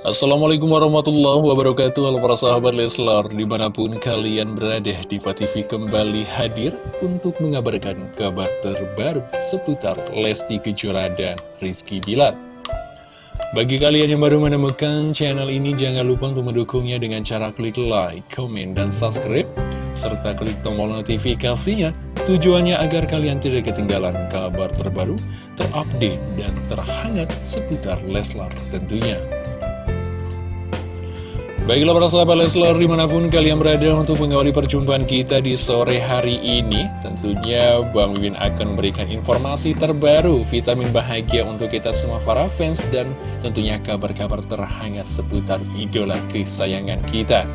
Assalamualaikum warahmatullahi wabarakatuh. Halo para sahabat Leslar Di mana pun kalian berada Diva TV kembali hadir Untuk mengabarkan kabar terbaru Seputar Lesti Kejora dan Rizky Bilar. Bagi kalian yang baru menemukan channel ini Jangan lupa untuk mendukungnya dengan cara klik like, komen, dan subscribe Serta klik tombol notifikasinya. Tujuannya agar kalian tidak ketinggalan kabar terbaru Terupdate dan terhangat seputar Leslar tentunya Baiklah para sahabat Leslar di mana pun kalian berada untuk mengawali perjumpaan kita di sore hari ini Tentunya Bang Mimin akan memberikan informasi terbaru vitamin bahagia untuk kita semua para fans Dan tentunya kabar-kabar terhangat seputar idola kesayangan kita.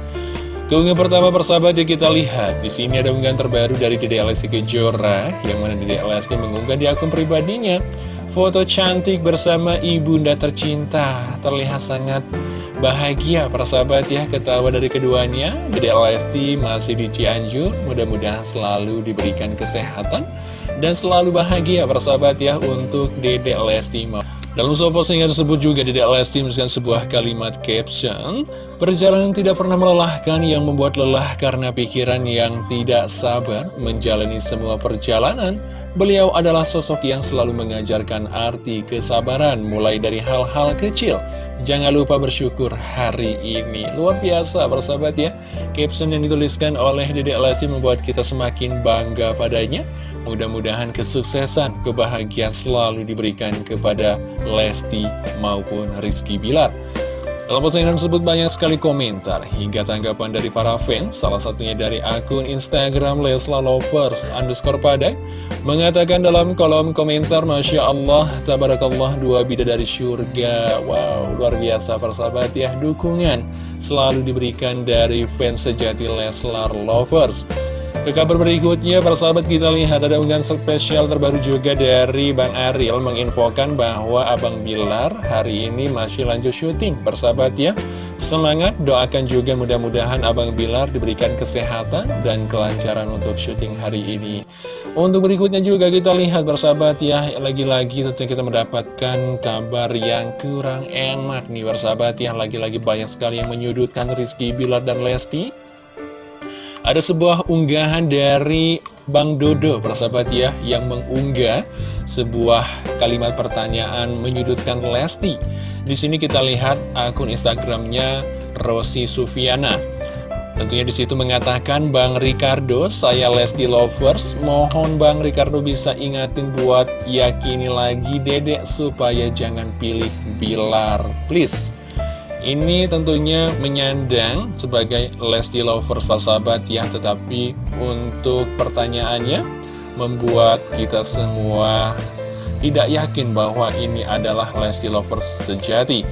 Keunggahan pertama persahabat yang kita lihat. Di sini ada unggahan terbaru dari Dede Lesti Kejora yang mana Dede Lesti mengunggah di akun pribadinya. Foto cantik bersama ibunda tercinta terlihat sangat Bahagia persahabat ya ketawa dari keduanya. Dede Lesti masih di Cianjur Mudah-mudahan selalu diberikan kesehatan Dan selalu bahagia persahabat ya Untuk Dede Lesti. Dalam sebuah postingan tersebut juga Dede Lesti menuliskan sebuah kalimat caption Perjalanan tidak pernah melelahkan yang membuat lelah karena pikiran yang tidak sabar menjalani semua perjalanan. Beliau adalah sosok yang selalu mengajarkan arti kesabaran mulai dari hal-hal kecil Jangan lupa bersyukur hari ini. Luar biasa persahabat ya. Caption yang dituliskan oleh Dede Lesti membuat kita semakin bangga padanya. Mudah-mudahan kesuksesan, kebahagiaan selalu diberikan kepada Lesti maupun Rizky Bilar dalam postingan tersebut banyak sekali komentar hingga tanggapan dari para fans, salah satunya dari akun Instagram Lesla Lovers underscore padang, mengatakan dalam kolom komentar, Masya Allah, Tabarakallah, dua bidadari syurga. Wow, luar biasa persahabat ya, dukungan selalu diberikan dari fans sejati Leslar Lovers. Ke kabar berikutnya, persahabat kita lihat ada unggahan spesial terbaru juga dari Bang Ariel menginfokan bahwa Abang Bilar hari ini masih lanjut syuting. Persahabat ya, semangat doakan juga mudah-mudahan Abang Bilar diberikan kesehatan dan kelancaran untuk syuting hari ini. Untuk berikutnya juga kita lihat persahabat ya, lagi-lagi tentunya kita mendapatkan kabar yang kurang enak nih persahabat ya. Lagi-lagi banyak sekali yang menyudutkan Rizky Bilar dan Lesti. Ada sebuah unggahan dari Bang Dodo, persahabat ya, yang mengunggah sebuah kalimat pertanyaan menyudutkan Lesti. Di sini kita lihat akun Instagramnya Rosi Sufiana. Tentunya di situ mengatakan Bang Ricardo, saya Lesti Lovers, mohon Bang Ricardo bisa ingatin buat yakini lagi dedek supaya jangan pilih Bilar, please. Ini tentunya menyandang sebagai Lesti Lovers sahabat ya Tetapi untuk pertanyaannya membuat kita semua tidak yakin bahwa ini adalah Lesti Lovers sejati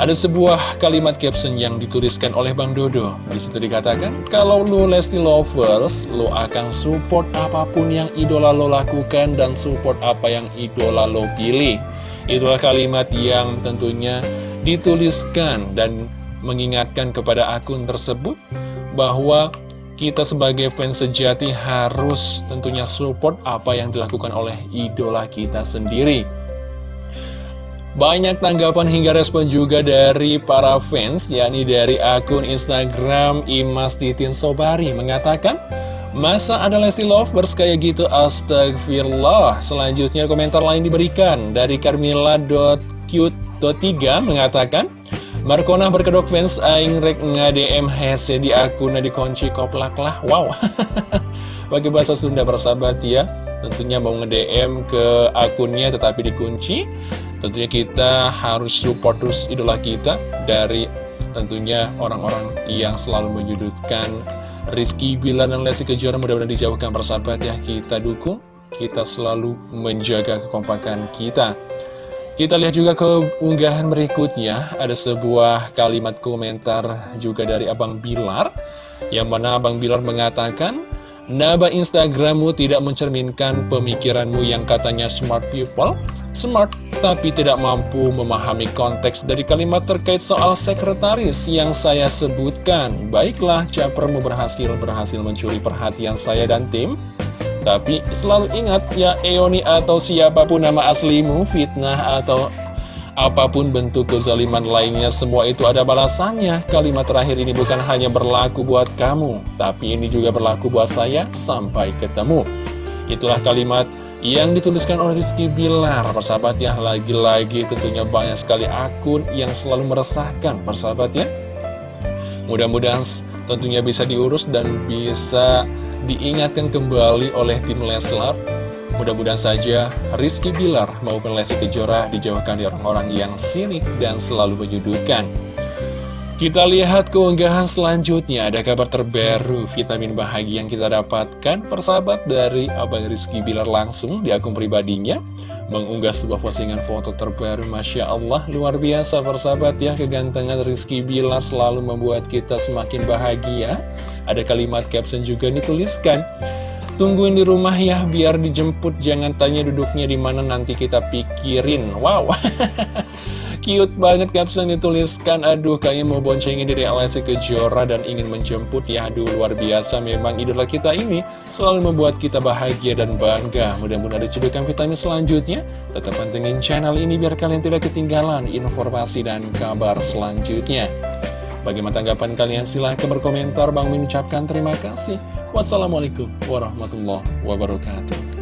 ada sebuah kalimat caption yang dituliskan oleh Bang Dodo. Di situ dikatakan, kalau lu Lesti Lovers, lu akan support apa pun yang idola lo lakukan dan support apa yang idola lo pilih. Itulah kalimat yang tentunya dituliskan dan mengingatkan kepada akun tersebut bahwa kita sebagai fans sejati harus tentunya support apa yang dilakukan oleh idola kita sendiri. Banyak tanggapan hingga respon juga dari para fans, yakni dari akun Instagram Imas Titin Sobari mengatakan, Masa ada Lesti Lovers kayak gitu? Astagfirullah. Selanjutnya komentar lain diberikan dari Carmilla.cute.3 mengatakan, Markona berkedok fans aing rek nge-DM hese di akun dikunci koplak lah. Wow. Bagi bahasa Sunda bersahabat ya. Tentunya mau nge-DM ke akunnya tetapi dikunci. Tentunya kita harus support terus idola kita dari tentunya orang-orang yang selalu menyudutkan Rizky Bilar dan Lesti Kejora mudah-mudahan dijauhkan persahabat ya Kita dukung, kita selalu menjaga kekompakan kita Kita lihat juga ke unggahan berikutnya. Ada sebuah kalimat komentar juga dari Abang Bilar Yang mana Abang Bilar mengatakan Naba Instagrammu tidak mencerminkan pemikiranmu yang katanya smart people Smart tapi tidak mampu memahami konteks dari kalimat terkait soal sekretaris yang saya sebutkan. Baiklah, capermu berhasil berhasil mencuri perhatian saya dan tim Tapi selalu ingat ya Eoni atau siapa pun nama aslimu, fitnah atau Apa pun bentuk kezaliman lainnya, semua itu ada balasannya. Kalimat terakhir ini bukan hanya berlaku buat kamu, tapi ini juga berlaku buat saya sampai ketemu. Itulah kalimat yang dituliskan oleh Rizky Bilar, persahabat ya. Lagi-lagi tentunya banyak sekali akun yang selalu meresahkan, persahabat ya. Mudah-mudahan tentunya bisa diurus dan bisa diingatkan kembali oleh tim Leslar. Mudah-mudahan saja Rizky Bilar maupun Lesti Kejora dijauhkan dari orang-orang yang sirik dan selalu menyudutkan. Kita lihat keunggahan selanjutnya, ada kabar terbaru vitamin bahagia yang kita dapatkan. Persahabat dari Abang Rizky Bilar langsung di akun pribadinya mengunggah sebuah postingan foto terbaru Masya Allah luar biasa persahabat ya. Kegantengan Rizky Bilar selalu membuat kita semakin bahagia. Ada kalimat caption juga dituliskan Tungguin di rumah ya biar dijemput. Jangan tanya duduknya di mana nanti kita pikirin. Wow Cute banget caption dituliskan Aduh kayaknya mau boncengin diri Alessi Kejora Dan ingin menjemput ya Aduh luar biasa memang idola kita ini Selalu membuat kita bahagia dan bangga Mudah-mudahan ada cedukan vitamin selanjutnya Tetap pantengin channel ini biar kalian tidak ketinggalan Informasi dan kabar selanjutnya Bagaimana tanggapan kalian? Silahkan berkomentar. Bang mengucapkan terima kasih. Wassalamualaikum warahmatullahi wabarakatuh.